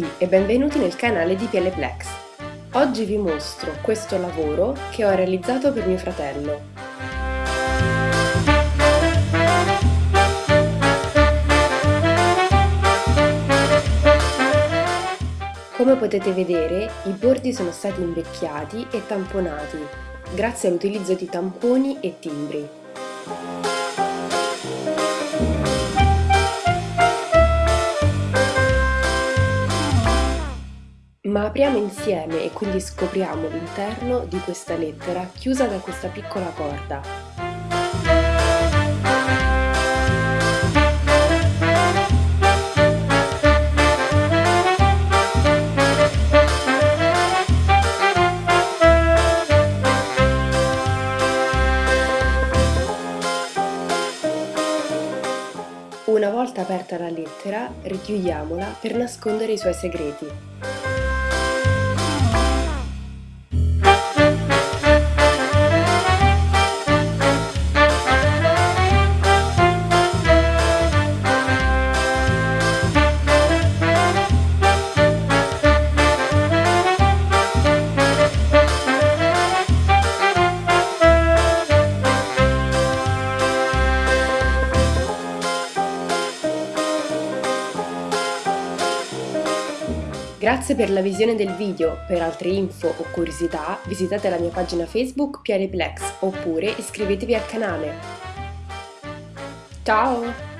e benvenuti nel canale di Pieleplex. Oggi vi mostro questo lavoro che ho realizzato per mio fratello. Come potete vedere, i bordi sono stati invecchiati e tamponati, grazie all'utilizzo di tamponi e timbri. Ma apriamo insieme e quindi scopriamo l'interno di questa lettera chiusa da questa piccola corda. Una volta aperta la lettera, richiudiamola per nascondere i suoi segreti. Grazie per la visione del video, per altre info o curiosità visitate la mia pagina Facebook Pianeplex oppure iscrivetevi al canale. Ciao!